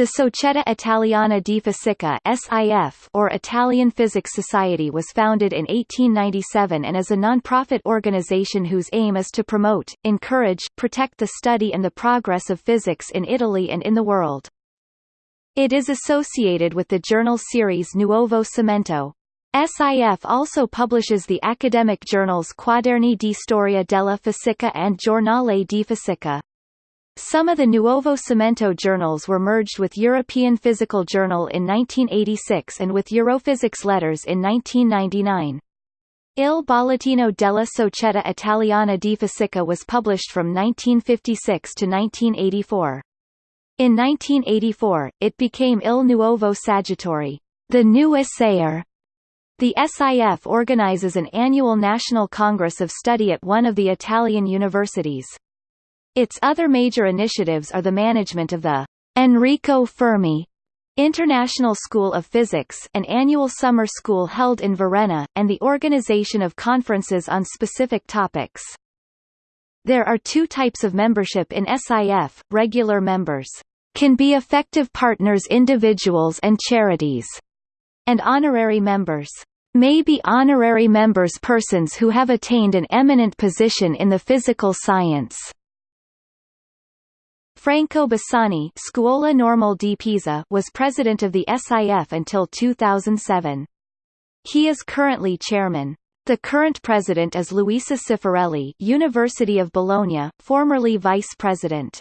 The Società Italiana di Fisica (SIF) or Italian Physics Society was founded in 1897 and is a non-profit organization whose aim is to promote, encourage, protect the study and the progress of physics in Italy and in the world. It is associated with the journal series Nuovo Cimento. SIF also publishes the academic journals Quaderni di Storia della Fisica and Giornale di Fisica. Some of the Nuovo Cimento journals were merged with European Physical Journal in 1986 and with Europhysics Letters in 1999. Il Bollettino della Società Italiana di Fisica was published from 1956 to 1984. In 1984, it became Il Nuovo Saggiatore, the new assayer. The SIF organizes an annual national congress of study at one of the Italian universities. Its other major initiatives are the management of the Enrico Fermi International School of Physics an annual summer school held in Varenna, and the organization of conferences on specific topics. There are two types of membership in SIF, regular members can be effective partners individuals and charities, and honorary members may be honorary members persons who have attained an eminent position in the physical science. Franco Bassani Scuola Normale di Pisa was president of the SIF until 2007. He is currently chairman. The current president is Luisa Cifarelli University of Bologna, formerly vice president.